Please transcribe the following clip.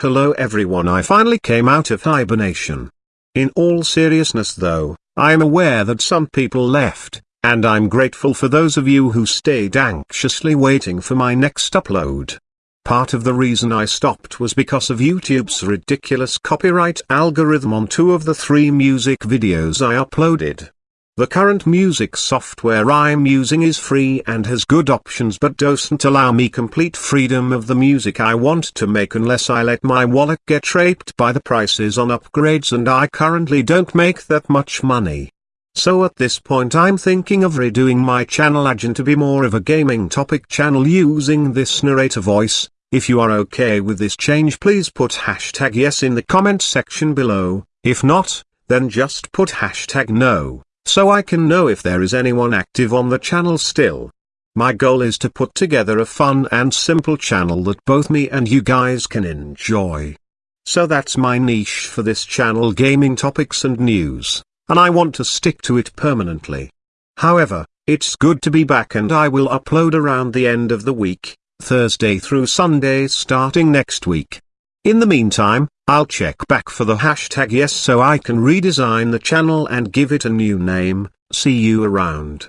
Hello everyone I finally came out of hibernation. In all seriousness though, I am aware that some people left, and I'm grateful for those of you who stayed anxiously waiting for my next upload. Part of the reason I stopped was because of YouTube's ridiculous copyright algorithm on two of the three music videos I uploaded. The current music software I'm using is free and has good options but doesn't allow me complete freedom of the music I want to make unless I let my wallet get raped by the prices on upgrades and I currently don't make that much money. So at this point I'm thinking of redoing my channel again to be more of a gaming topic channel using this narrator voice. If you are okay with this change please put hashtag yes in the comment section below, if not, then just put hashtag no so I can know if there is anyone active on the channel still. My goal is to put together a fun and simple channel that both me and you guys can enjoy. So that's my niche for this channel gaming topics and news, and I want to stick to it permanently. However, it's good to be back and I will upload around the end of the week, Thursday through Sunday starting next week. In the meantime, I'll check back for the hashtag yes so I can redesign the channel and give it a new name, see you around.